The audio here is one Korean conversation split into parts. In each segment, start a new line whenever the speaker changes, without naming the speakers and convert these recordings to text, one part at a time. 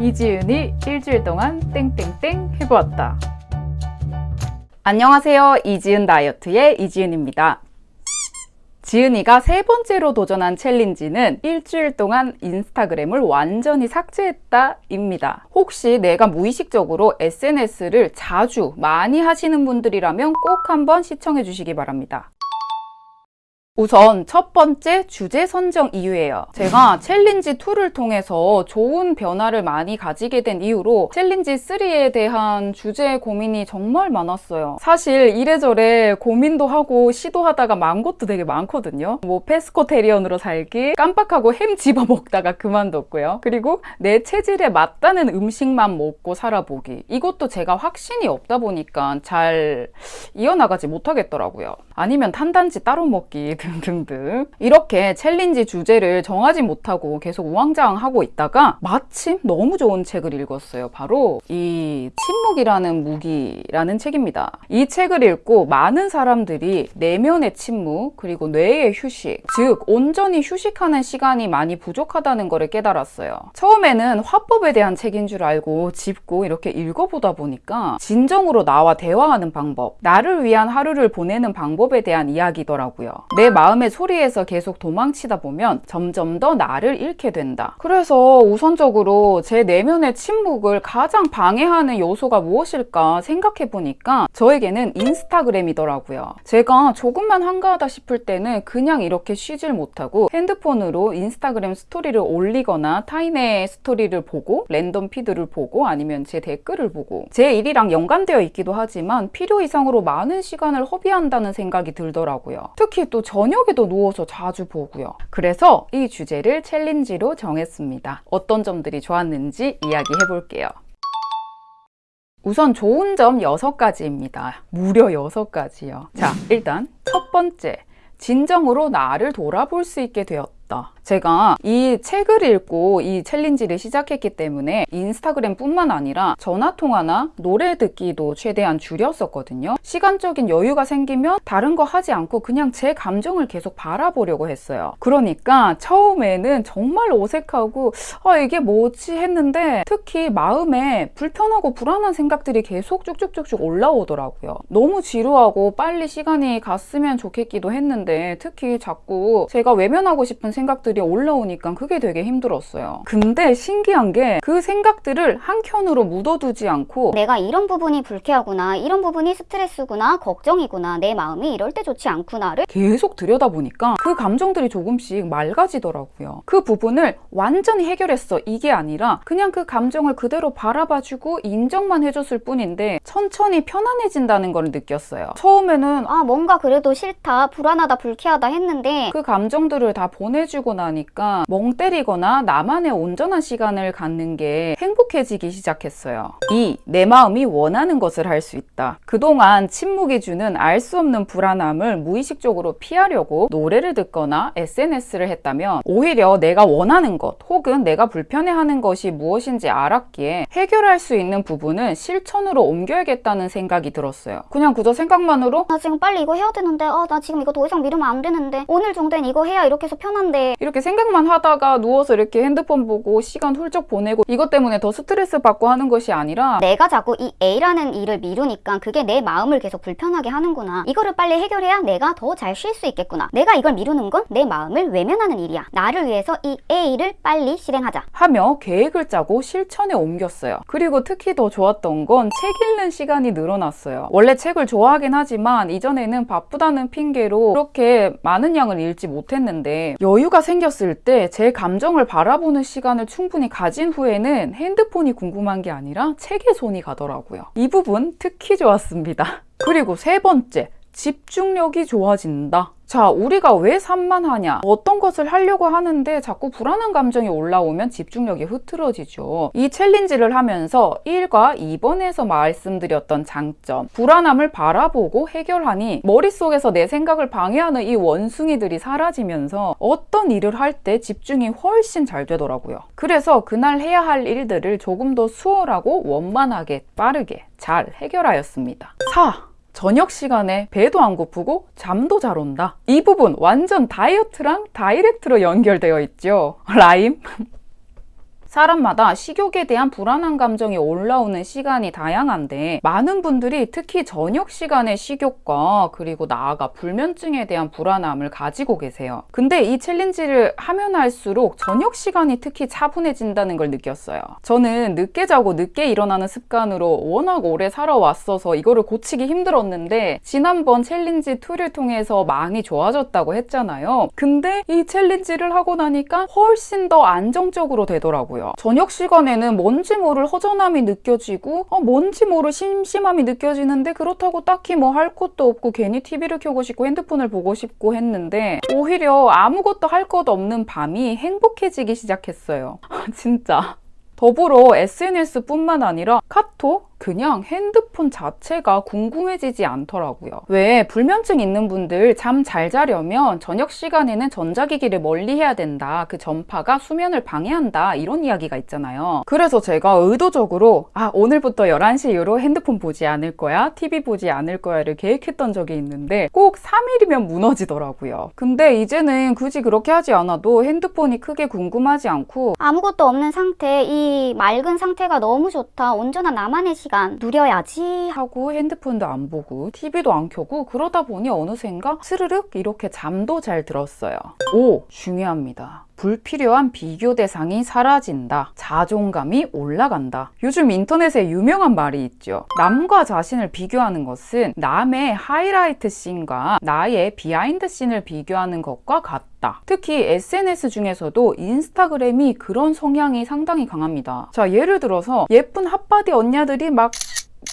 이지은이 일주일 동안 땡땡땡 해보았다. 안녕하세요. 이지은 다이어트의 이지은입니다. 지은이가 세 번째로 도전한 챌린지는 일주일 동안 인스타그램을 완전히 삭제했다 입니다. 혹시 내가 무의식적으로 SNS를 자주 많이 하시는 분들이라면 꼭 한번 시청해 주시기 바랍니다. 우선 첫 번째 주제 선정 이유예요. 제가 챌린지 2를 통해서 좋은 변화를 많이 가지게 된 이후로 챌린지 3에 대한 주제 고민이 정말 많았어요. 사실 이래저래 고민도 하고 시도하다가 만 것도 되게 많거든요. 뭐 pescatarian으로 살기, 깜빡하고 햄 집어 먹다가 그만뒀고요. 그리고 내 체질에 맞다는 음식만 먹고 살아보기. 이것도 제가 확신이 없다 보니까 잘 이어나가지 못하겠더라고요. 아니면 탄단지 따로 먹기 등등등 이렇게 챌린지 주제를 정하지 못하고 계속 우왕좌왕하고 있다가 마침 너무 좋은 책을 읽었어요. 바로 이 침묵이라는 무기라는 책입니다. 이 책을 읽고 많은 사람들이 내면의 침묵 그리고 뇌의 휴식 즉 온전히 휴식하는 시간이 많이 부족하다는 것을 깨달았어요. 처음에는 화법에 대한 책인 줄 알고 짚고 이렇게 읽어보다 보니까 진정으로 나와 대화하는 방법 나를 위한 하루를 보내는 방법에 대한 이야기더라고요. 내 마음의 소리에서 계속 도망치다 보면 점점 더 나를 잃게 된다. 그래서 우선적으로 제 내면의 침묵을 가장 방해하는 요소가 무엇일까 생각해 보니까 저에게는 인스타그램이더라고요. 제가 조금만 한가하다 싶을 때는 그냥 이렇게 쉬질 못하고 핸드폰으로 인스타그램 스토리를 올리거나 타인의 스토리를 보고 랜덤 피드를 보고 아니면 제 댓글을 보고 제 일이랑 연관되어 있기도 하지만 필요 이상으로 많은 시간을 허비한다는 생각이 들더라고요. 특히 또 저녁에도 누워서 자주 보고요. 그래서 이 주제를 챌린지로 정했습니다. 어떤 점들이 좋았는지 이야기해 볼게요. 우선 좋은 점 6가지입니다. 무려 6가지요. 자, 일단 첫 번째. 진정으로 나를 돌아볼 수 있게 되었다. 제가 이 책을 읽고 이 챌린지를 시작했기 때문에 인스타그램 뿐만 아니라 전화통화나 노래 듣기도 최대한 줄였었거든요. 시간적인 여유가 생기면 다른 거 하지 않고 그냥 제 감정을 계속 바라보려고 했어요. 그러니까 처음에는 정말 어색하고 아 이게 뭐지 했는데 특히 마음에 불편하고 불안한 생각들이 계속 쭉쭉쭉쭉 올라오더라고요. 너무 지루하고 빨리 시간이 갔으면 좋겠기도 했는데 특히 자꾸 제가 외면하고 싶은 생각 들이 올라오니까 그게 되게 힘들었어요. 근데 신기한 게 그 생각들을 한켠으로 묻어두지 않고
내가 이런 부분이 불쾌하구나 이런 부분이 스트레스구나 걱정이구나 내 마음이 이럴 때 좋지 않구나를
계속 들여다보니까 그 감정들이 조금씩 맑아지더라고요. 그 부분을 완전히 해결했어 이게 아니라 그냥 그 감정을 그대로 바라봐주고 인정만 해줬을 뿐인데 천천히 편안해진다는 걸 느꼈어요. 처음에는
아 뭔가 그래도 싫다 불안하다 불쾌하다 했는데
그 감정들을 다 보내 주고 나니까 멍 때리거나 나만의 온전한 시간을 갖는 게 행복해지기 시작했어요. 2. 내 마음이 원하는 것을 할 수 있다. 그동안 침묵이 주는 알 수 없는 불안함을 무의식적으로 피하려고 노래를 듣거나 SNS를 했다면 오히려 내가 원하는 것 혹은 내가 불편해하는 것이 무엇인지 알았기에 해결할 수 있는 부분은 실천으로 옮겨야겠다는 생각이 들었어요. 그냥 그저 생각만으로
나 지금 빨리 이거 해야 되는데 아 나 지금 이거 더 이상 미루면 안 되는데 오늘 정도엔 이거 해야 이렇게 해서 편한데
이렇게 생각만 하다가 누워서 이렇게 핸드폰 보고 시간 훌쩍 보내고 이것 때문에 더 스트레스 받고 하는 것이 아니라
내가 자꾸 이 A라는 일을 미루니까 그게 내 마음을 계속 불편하게 하는구나 이거를 빨리 해결해야 내가 더 잘 쉴 수 있겠구나 내가 이걸 미루는 건 내 마음을 외면하는 일이야 나를 위해서 이 A를 빨리 실행하자
하며 계획을 짜고 실천에 옮겼어요. 그리고 특히 더 좋았던 건 책 읽는 시간이 늘어났어요. 원래 책을 좋아하긴 하지만 이전에는 바쁘다는 핑계로 그렇게 많은 양을 읽지 못했는데 여유 가 생겼을 때 제 감정을 바라보는 시간을 충분히 가진 후에는 핸드폰이 궁금한 게 아니라 책에 손이 가더라고요. 이 부분 특히 좋았습니다. 그리고 세 번째, 집중력이 좋아진다. 자, 우리가 왜 산만하냐? 어떤 것을 하려고 하는데 자꾸 불안한 감정이 올라오면 집중력이 흐트러지죠. 이 챌린지를 하면서 1과 2번에서 말씀드렸던 장점, 불안함을 바라보고 해결하니 머릿속에서 내 생각을 방해하는 이 원숭이들이 사라지면서 어떤 일을 할 때 집중이 훨씬 잘 되더라고요. 그래서 그날 해야 할 일들을 조금 더 수월하고 원만하게 빠르게 잘 해결하였습니다. 4. 저녁 시간에 배도 안 고프고 잠도 잘 온다. 이 부분 완전 다이어트랑 다이렉트로 연결되어 있죠. 라임? 사람마다 식욕에 대한 불안한 감정이 올라오는 시간이 다양한데 많은 분들이 특히 저녁 시간에 식욕과 그리고 나아가 불면증에 대한 불안함을 가지고 계세요. 근데 이 챌린지를 하면 할수록 저녁 시간이 특히 차분해진다는 걸 느꼈어요. 저는 늦게 자고 늦게 일어나는 습관으로 워낙 오래 살아왔어서 이거를 고치기 힘들었는데 지난번 챌린지 two를 통해서 많이 좋아졌다고 했잖아요. 근데 이 챌린지를 하고 나니까 훨씬 더 안정적으로 되더라고요. 저녁 시간에는 뭔지 모를 허전함이 느껴지고 어, 뭔지 모를 심심함이 느껴지는데 그렇다고 딱히 뭐 할 것도 없고 괜히 TV를 켜고 싶고 핸드폰을 보고 싶고 했는데 오히려 아무것도 할 것 없는 밤이 행복해지기 시작했어요. 진짜. 더불어 SNS뿐만 아니라 카톡, 그냥 핸드폰 자체가 궁금해지지 않더라고요. 왜 불면증 있는 분들 잠 잘 자려면 저녁 시간에는 전자기기를 멀리 해야 된다. 그 전파가 수면을 방해한다. 이런 이야기가 있잖아요. 그래서 제가 의도적으로 아 오늘부터 11시 이후로 핸드폰 보지 않을 거야. TV 보지 않을 거야를 계획했던 적이 있는데 꼭 3일이면 무너지더라고요. 근데 이제는 굳이 그렇게 하지 않아도 핸드폰이 크게 궁금하지 않고
아무것도 없는 상태, 이 맑은 상태가 너무 좋다. 온전한 나만의 시간 누려야지.
하고 핸드폰도 안 보고 TV도 안 켜고 그러다 보니 어느샌가 스르륵 이렇게 잠도 잘 들었어요. 오 중요합니다. 불필요한 비교 대상이 사라진다. 자존감이 올라간다. 요즘 인터넷에 유명한 말이 있죠. 남과 자신을 비교하는 것은 남의 highlight scene과 나의 behind scene을 비교하는 것과 같다. 특히 SNS 중에서도 인스타그램이 그런 성향이 상당히 강합니다. 자, 예를 들어서 예쁜 hot body 언니들이 막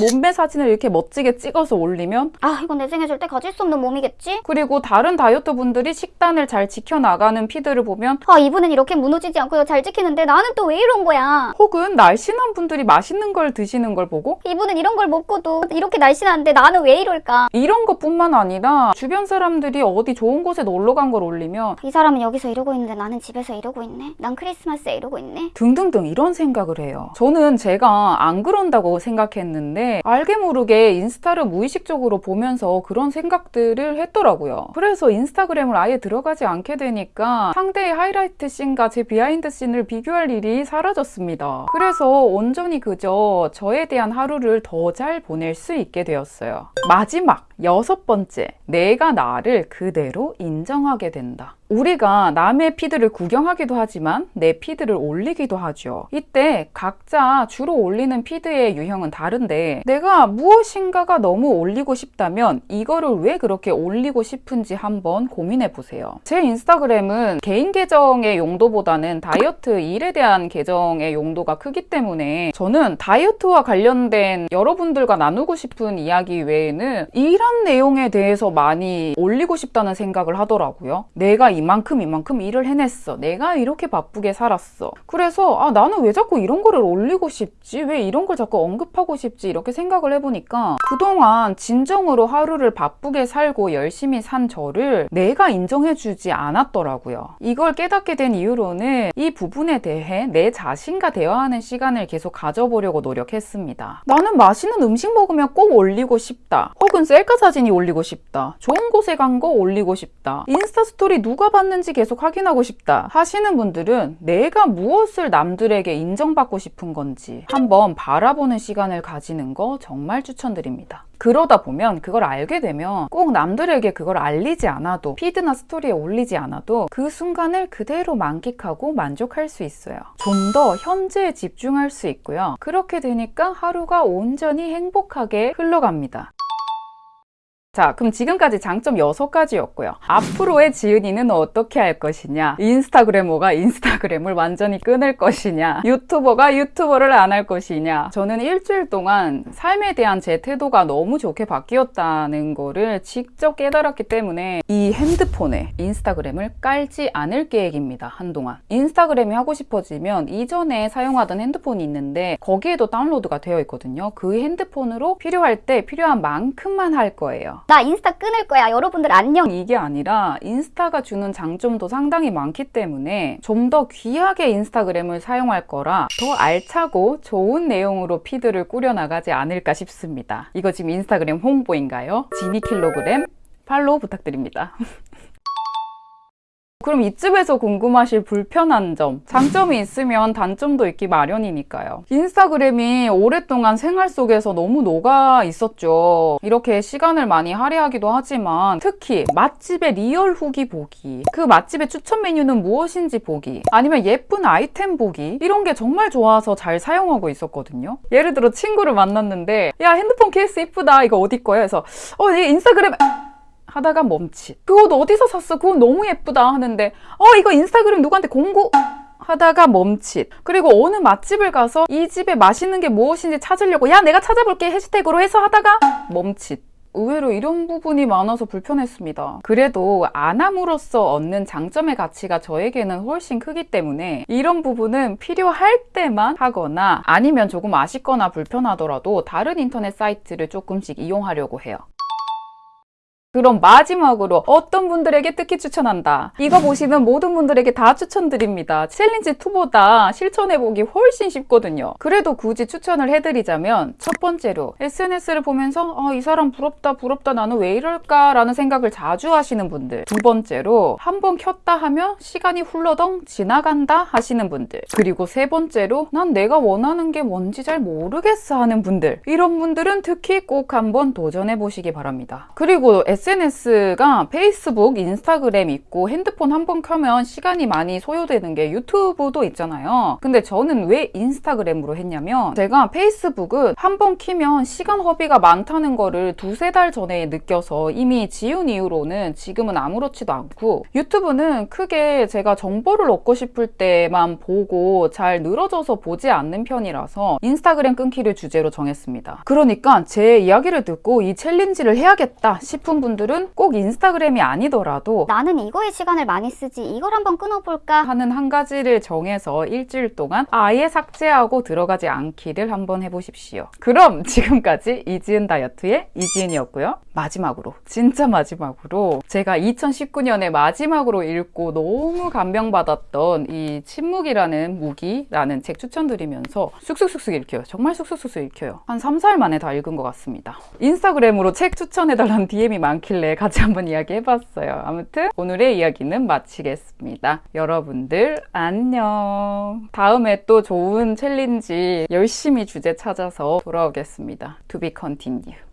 몸매 사진을 이렇게 멋지게 찍어서 올리면
아, 이건 내 생에 절대 가질 수 없는 몸이겠지?
그리고 다른 다이어트 분들이 식단을 잘 지켜나가는 feed를 보면
아, 이분은 이렇게 무너지지 않고 잘 지키는데 나는 또 왜 이런 거야?
혹은 날씬한 분들이 맛있는 걸 드시는 걸 보고
이분은 이런 걸 먹고도 이렇게 날씬한데 나는 왜 이럴까?
이런 것뿐만 아니라 주변 사람들이 어디 좋은 곳에 놀러 간 걸 올리면
이 사람은 여기서 이러고 있는데 나는 집에서 이러고 있네. 난 크리스마스에 이러고 있네.
등등등 이런 생각을 해요. 저는 제가 안 그런다고 생각했는데 알게 모르게 인스타를 무의식적으로 보면서 그런 생각들을 했더라고요. 그래서 인스타그램을 아예 들어가지 않게 되니까 상대의 하이라이트 scene과 제 behind scene을 비교할 일이 사라졌습니다. 그래서 온전히 그저 저에 대한 하루를 더 잘 보낼 수 있게 되었어요. 마지막 여섯 번째, 내가 나를 그대로 인정하게 된다. 우리가 남의 피드를 구경하기도 하지만 내 피드를 올리기도 하죠. 이때 각자 주로 올리는 피드의 유형은 다른데 내가 무엇인가가 너무 올리고 싶다면 이거를 왜 그렇게 올리고 싶은지 한번 고민해 보세요. 제 인스타그램은 개인 계정의 용도보다는 다이어트 일에 대한 계정의 용도가 크기 때문에 저는 다이어트와 관련된 여러분들과 나누고 싶은 이야기 외에는 이런 내용에 대해서 많이 올리고 싶다는 생각을 하더라고요. 내가 이만큼 이만큼 일을 해냈어. 내가 이렇게 바쁘게 살았어. 그래서 아 나는 왜 자꾸 이런 거를 올리고 싶지? 왜 이런 걸 자꾸 언급하고 싶지? 이렇게 생각을 해보니까 그동안 진정으로 하루를 바쁘게 살고 열심히 산 저를 내가 인정해주지 않았더라고요. 이걸 깨닫게 된 이후로는 이 부분에 대해 내 자신과 대화하는 시간을 계속 가져보려고 노력했습니다. 나는 맛있는 음식 먹으면 꼭 올리고 싶다. 혹은 셀카 사진이 올리고 싶다. 좋은 곳에 간 거 올리고 싶다. 인스타 스토리 누가 봤는지 계속 확인하고 싶다. 하시는 분들은 내가 무엇을 남들에게 인정받고 싶은 건지 한번 바라보는 시간을 가지는 거 정말 추천드립니다. 그러다 보면 그걸 알게 되면 꼭 남들에게 그걸 알리지 않아도 피드나 스토리에 올리지 않아도 그 순간을 그대로 만끽하고 만족할 수 있어요. 좀 더 현재에 집중할 수 있고요. 그렇게 되니까 하루가 온전히 행복하게 흘러갑니다. 자, 그럼 지금까지 장점 6가지였고요. 앞으로의 지은이는 어떻게 할 것이냐? 인스타그래머가 인스타그램을 완전히 끊을 것이냐? 유튜버가 유튜버를 안 할 것이냐? 저는 일주일 동안 삶에 대한 제 태도가 너무 좋게 바뀌었다는 거를 직접 깨달았기 때문에 이 핸드폰에 인스타그램을 깔지 않을 계획입니다. 한동안. 인스타그램이 하고 싶어지면 이전에 사용하던 핸드폰이 있는데 거기에도 다운로드가 되어 있거든요. 그 핸드폰으로 필요할 때 필요한 만큼만 할 거예요.
나 인스타 끊을 거야. 여러분들 안녕.
이게 아니라 인스타가 주는 장점도 상당히 많기 때문에 좀 더 귀하게 인스타그램을 사용할 거라 더 알차고 좋은 내용으로 피드를 꾸려나가지 않을까 싶습니다. 이거 지금 인스타그램 홍보인가요? 지니킬로그램 팔로우 부탁드립니다. 그럼 이쯤에서 궁금하실 불편한 점. 장점이 있으면 단점도 있기 마련이니까요. 인스타그램이 오랫동안 생활 속에서 너무 녹아 있었죠. 이렇게 시간을 많이 할애하기도 하지만 특히 맛집의 real 후기 보기, 그 맛집의 추천 메뉴는 무엇인지 보기, 아니면 예쁜 아이템 보기 이런 게 정말 좋아서 잘 사용하고 있었거든요. 예를 들어 친구를 만났는데 야 핸드폰 케이스 이쁘다 이거 어디 거야? 해서 어 이게 인스타그램 하다가 멈칫. 그거 너 어디서 샀어? 그거 너무 예쁘다 하는데 어 이거 인스타그램 누구한테 공고 하다가 멈칫. 그리고 어느 맛집을 가서 이 집에 맛있는 게 무엇인지 찾으려고 야 내가 찾아볼게 해시태그로 해서 하다가 멈칫. 의외로 이런 부분이 많아서 불편했습니다. 그래도 안 함으로써 얻는 장점의 가치가 저에게는 훨씬 크기 때문에 이런 부분은 필요할 때만 하거나 아니면 조금 아쉽거나 불편하더라도 다른 인터넷 사이트를 조금씩 이용하려고 해요. 그럼 마지막으로 어떤 분들에게 특히 추천한다. 이거 보시는 모든 분들에게 다 추천드립니다. challenge 2보다 실천해보기 훨씬 쉽거든요. 그래도 굳이 추천을 해드리자면 첫 번째로 SNS를 보면서 아, 이 사람 부럽다 부럽다 나는 왜 이럴까 라는 생각을 자주 하시는 분들. 두 번째로 한 번 켰다 하면 시간이 훌러덩 지나간다 하시는 분들. 그리고 세 번째로 난 내가 원하는 게 뭔지 잘 모르겠어 하는 분들. 이런 분들은 특히 꼭 한번 도전해 보시기 바랍니다. 그리고 SNS가 페이스북, 인스타그램 있고 핸드폰 한 번 켜면 시간이 많이 소요되는 게 유튜브도 있잖아요. 근데 저는 왜 인스타그램으로 했냐면 제가 페이스북은 한 번 키면 시간 허비가 많다는 거를 두세 달 전에 느껴서 이미 지운 이후로는 지금은 아무렇지도 않고 유튜브는 크게 제가 정보를 얻고 싶을 때만 보고 잘 늘어져서 보지 않는 편이라서 인스타그램 끊기를 주제로 정했습니다. 그러니까 제 이야기를 듣고 이 챌린지를 해야겠다 싶은 분 들은 꼭 인스타그램이 아니더라도
나는 이거에 시간을 많이 쓰지 이걸 한번 끊어볼까
하는 한 가지를 정해서 일주일 동안 아예 삭제하고 들어가지 않기를 한번 해보십시오. 그럼 지금까지 이지은 다이어트의 이지은이었고요. 마지막으로, 진짜 마지막으로 제가 2019년에 마지막으로 읽고 너무 감명받았던 이 침묵이라는 무기라는 책 추천드리면서 쑥쑥쑥쑥 읽혀요. 정말 쑥쑥쑥쑥 읽혀요. 한 3, 4일 만에 다 읽은 것 같습니다. 인스타그램으로 책 추천해달라는 DM이 많길래 같이 한번 이야기해봤어요. 아무튼 오늘의 이야기는 마치겠습니다. 여러분들 안녕. 다음에 또 좋은 챌린지 열심히 주제 찾아서 돌아오겠습니다. To be continue.